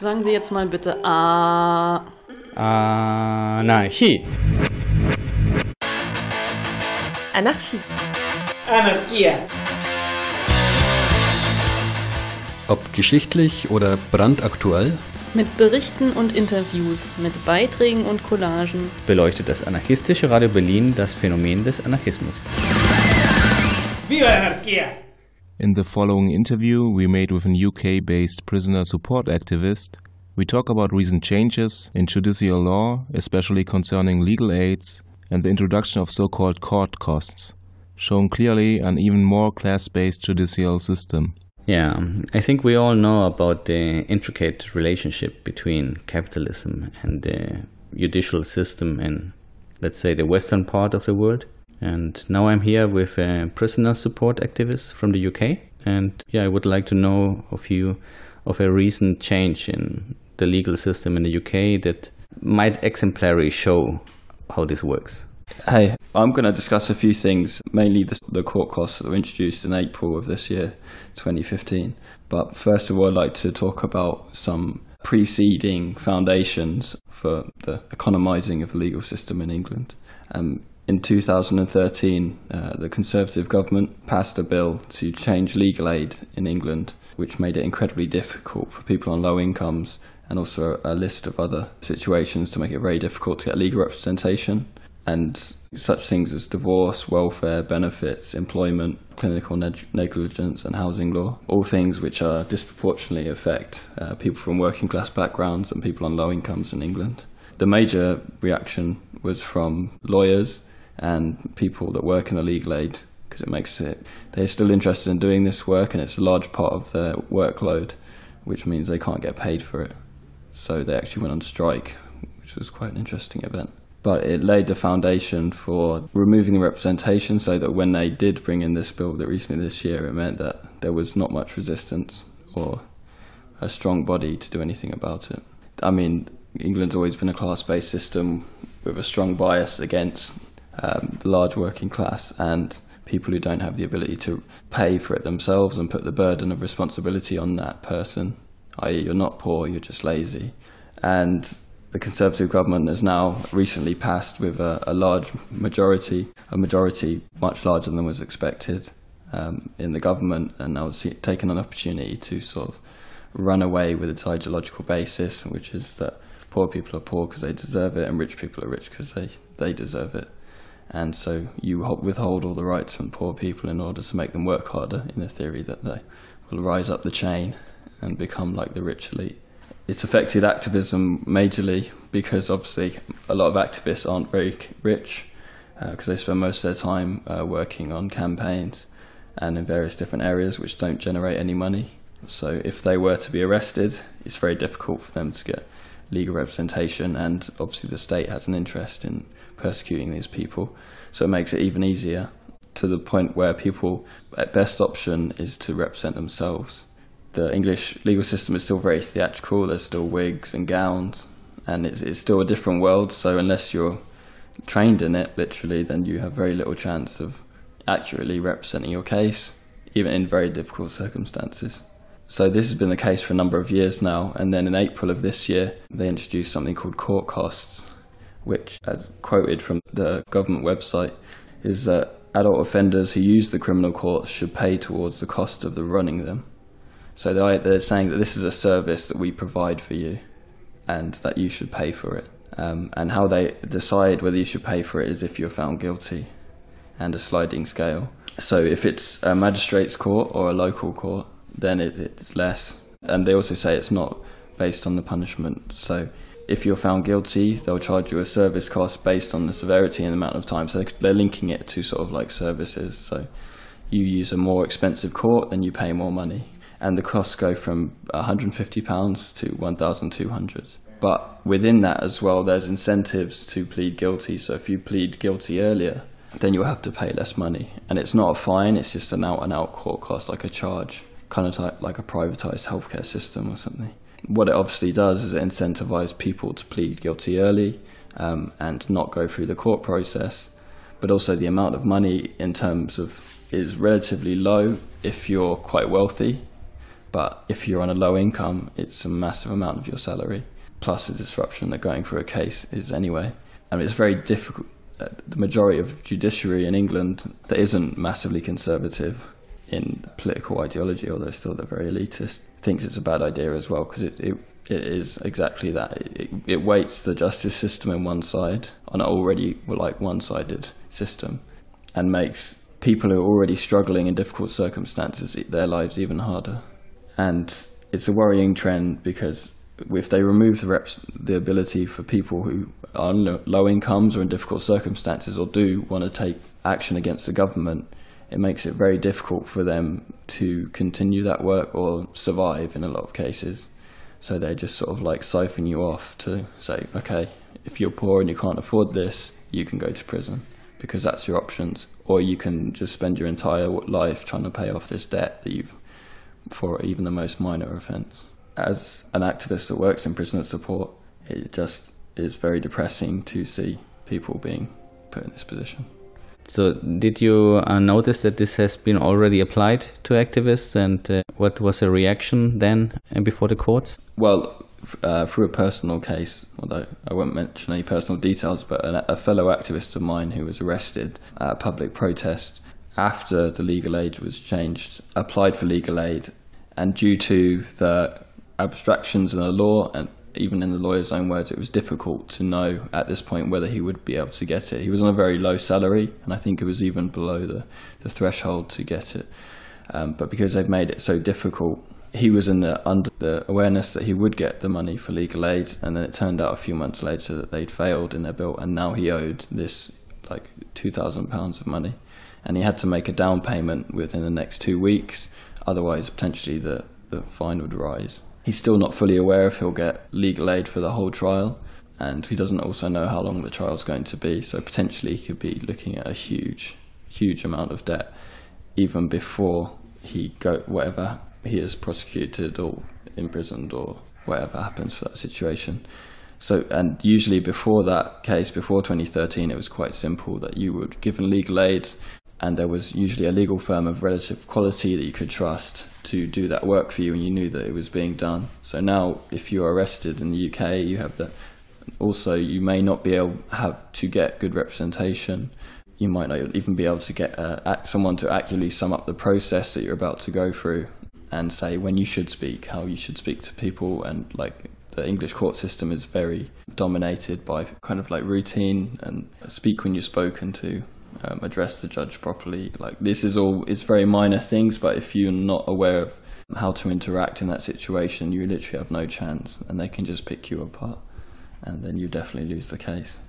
Sagen Sie jetzt mal bitte A. Anarchie. Anarchie. Anarchia. Ob geschichtlich oder brandaktuell, Mit Berichten und Interviews, mit Beiträgen und Collagen. beleuchtet das anarchistische Radio Berlin das Phänomen des Anarchismus. Viva la anarquía! In the following interview we made with an UK based prisoner support activist, we talk about recent changes in judicial law, especially concerning legal aids and the introduction of so called court costs, showing clearly an even more class based judicial system. Yeah, I think we all know about the intricate relationship between capitalism and the judicial system in, let's say, the western part of the world. And now I'm here with a prisoner support activist from the UK. And yeah, I would like to know of you of a recent change in the legal system in the UK that might exemplary show how this works. Hey, I'm going to discuss a few things, mainly the, the court costs that were introduced in April of this year, 2015. But first of all, I'd like to talk about some preceding foundations for the economising of the legal system in England. Um, in 2013, uh, the Conservative government passed a bill to change legal aid in England, which made it incredibly difficult for people on low incomes and also a list of other situations to make it very difficult to get legal representation and such things as divorce, welfare, benefits, employment, clinical neg- negligence, and housing law. All things which are disproportionately affect uh, people from working class backgrounds and people on low incomes in England. The major reaction was from lawyers and people that work in the legal aid because it makes it they're still interested in doing this work and it's a large part of their workload, which means they can't get paid for it. So they actually went on strike, which was quite an interesting event but it laid the foundation for removing the representation so that when they did bring in this bill that recently this year, it meant that there was not much resistance or a strong body to do anything about it. I mean, England's always been a class based system with a strong bias against um, the large working class and people who don't have the ability to pay for it themselves and put the burden of responsibility on that person, i.e., you're not poor, you're just lazy. And the Conservative government has now recently passed with a, a large majority, a majority much larger than was expected um, in the government, and now see, taken an opportunity to sort of run away with its ideological basis, which is that poor people are poor because they deserve it, and rich people are rich because they, they deserve it. And so you withhold all the rights from poor people in order to make them work harder, in the theory that they will rise up the chain and become like the rich elite it's affected activism majorly because obviously a lot of activists aren't very rich because uh, they spend most of their time uh, working on campaigns and in various different areas which don't generate any money. So if they were to be arrested, it's very difficult for them to get legal representation, and obviously the state has an interest in persecuting these people. So it makes it even easier to the point where people, at best option, is to represent themselves the English legal system is still very theatrical. There's still wigs and gowns, and it's, it's still a different world. So unless you're trained in it, literally, then you have very little chance of accurately representing your case, even in very difficult circumstances. So this has been the case for a number of years now, and then in April of this year, they introduced something called court costs, which, as quoted from the government website, is that adult offenders who use the criminal courts should pay towards the cost of the running them. So they're saying that this is a service that we provide for you and that you should pay for it. Um, and how they decide whether you should pay for it is if you're found guilty and a sliding scale. So if it's a magistrate's court or a local court, then it, it's less. And they also say it's not based on the punishment. So if you're found guilty, they'll charge you a service cost based on the severity and the amount of time. So they're linking it to sort of like services. So you use a more expensive court, then you pay more money and the costs go from £150 to 1200 But within that as well, there's incentives to plead guilty. So if you plead guilty earlier, then you'll have to pay less money. And it's not a fine, it's just an out and out court cost, like a charge, kind of like, like a privatized healthcare system or something. What it obviously does is it incentivizes people to plead guilty early um, and not go through the court process. But also, the amount of money in terms of is relatively low if you're quite wealthy But if you're on a low income, it's a massive amount of your salary, plus the disruption that going through a case is anyway. And it's very difficult. Uh, the majority of judiciary in England that isn't massively conservative in political ideology, although still they're very elitist, thinks it's a bad idea as well because it, it it is exactly that. It, it weights the justice system in one side on an already like one-sided system, and makes people who are already struggling in difficult circumstances their lives even harder. And it's a worrying trend because if they remove the reps, the ability for people who are on low incomes or in difficult circumstances or do want to take action against the government, it makes it very difficult for them to continue that work or survive in a lot of cases. So they just sort of like siphon you off to say, okay, if you're poor and you can't afford this, you can go to prison because that's your options. Or you can just spend your entire life trying to pay off this debt that you've for even the most minor offence. As an activist that works in prisoner support, it just is very depressing to see people being put in this position. So, did you uh, notice that this has been already applied to activists, and uh, what was the reaction then and before the courts? Well, uh, through a personal case, although I won't mention any personal details, but a, a fellow activist of mine who was arrested at a public protest after the legal aid was changed applied for legal aid, and due to the abstractions in the law and even in the lawyer's own words, it was difficult to know at this point whether he would be able to get it. He was on a very low salary, and I think it was even below the, the threshold to get it. Um, but because they've made it so difficult, he was in the under the awareness that he would get the money for legal aid, and then it turned out a few months later that they'd failed in their bill, and now he owed this like two thousand pounds of money, and he had to make a down payment within the next two weeks. Otherwise, potentially the the fine would rise. He's still not fully aware if he'll get legal aid for the whole trial, and he doesn't also know how long the trial's going to be. So potentially he could be looking at a huge, huge amount of debt, even before he go whatever he is prosecuted or imprisoned or whatever happens for that situation. So, and usually before that case, before 2013, it was quite simple that you would given legal aid, and there was usually a legal firm of relative quality that you could trust to do that work for you and you knew that it was being done. So now if you're arrested in the UK, you have that. Also, you may not be able have to get good representation. You might not even be able to get uh, someone to accurately sum up the process that you're about to go through and say when you should speak, how you should speak to people, and like the English court system is very dominated by kind of like routine and speak when you're spoken to um, address the judge properly. Like this is all it's very minor things, but if you're not aware of how to interact in that situation, you literally have no chance, and they can just pick you apart, and then you definitely lose the case.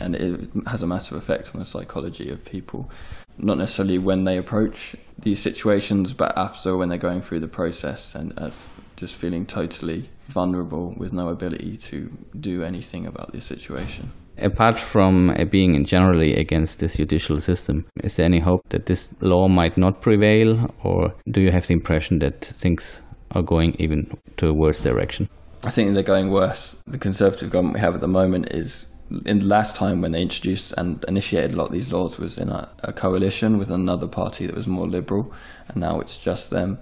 And it has a massive effect on the psychology of people, not necessarily when they approach these situations, but after when they're going through the process and uh, just feeling totally vulnerable with no ability to do anything about the situation. Apart from uh, being generally against this judicial system, is there any hope that this law might not prevail, or do you have the impression that things are going even to a worse direction? I think they're going worse. The Conservative government we have at the moment is, in the last time when they introduced and initiated a lot of these laws, was in a, a coalition with another party that was more liberal, and now it's just them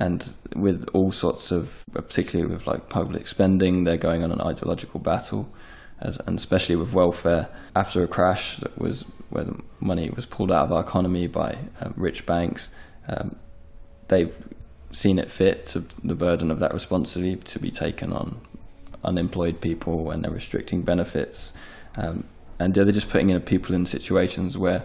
and with all sorts of, particularly with like public spending, they're going on an ideological battle as, and especially with welfare. After a crash that was where the money was pulled out of our economy by uh, rich banks, um, they've seen it fit to the burden of that responsibility to be taken on unemployed people and they're restricting benefits. Um, and they're just putting in people in situations where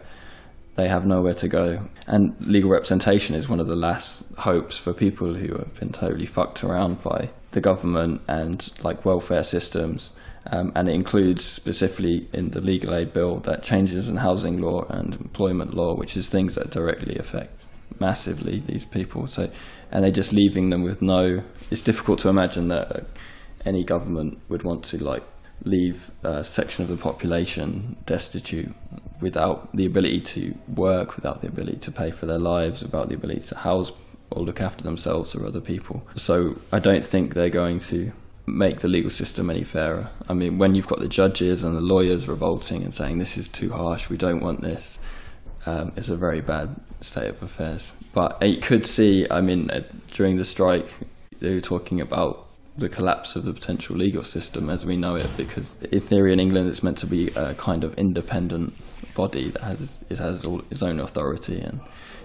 they have nowhere to go. And legal representation is one of the last hopes for people who have been totally fucked around by the government and like welfare systems um, and it includes specifically in the legal aid bill that changes in housing law and employment law, which is things that directly affect massively these people. So, and they're just leaving them with no. It's difficult to imagine that uh, any government would want to like leave a section of the population destitute without the ability to work, without the ability to pay for their lives, without the ability to house or look after themselves or other people. So I don't think they're going to make the legal system any fairer. I mean, when you've got the judges and the lawyers revolting and saying this is too harsh, we don't want this, um, is a very bad state of affairs. But you could see, I mean, uh, during the strike, they were talking about the collapse of the potential legal system as we know it, because in theory in England it's meant to be a kind of independent body that has it has all its own authority and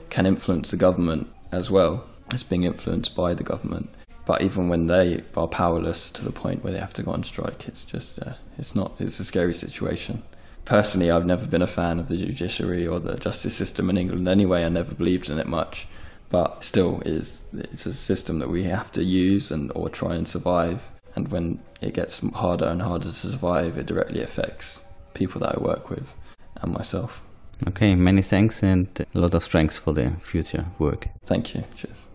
can influence the government as well as being influenced by the government. But even when they are powerless to the point where they have to go on strike, it's just uh, it's not it's a scary situation. Personally, I've never been a fan of the judiciary or the justice system in England anyway. I never believed in it much, but still, is it's a system that we have to use and or try and survive. And when it gets harder and harder to survive, it directly affects people that I work with and myself. Okay, many thanks and a lot of strength for the future work. Thank you. Cheers.